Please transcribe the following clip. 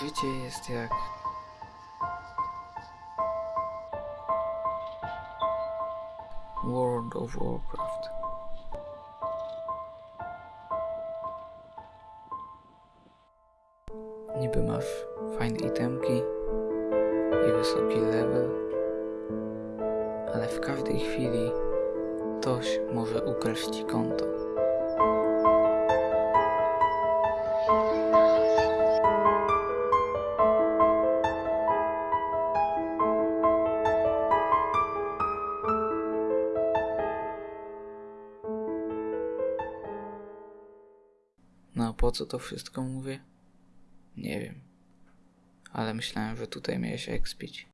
Życie jest jak... World of Warcraft. Niby masz fajne itemki i wysoki level, ale w każdej chwili ktoś może ukraść ci konto. No a po co to wszystko mówię? Nie wiem. Ale myślałem, że tutaj miałeś ekspić.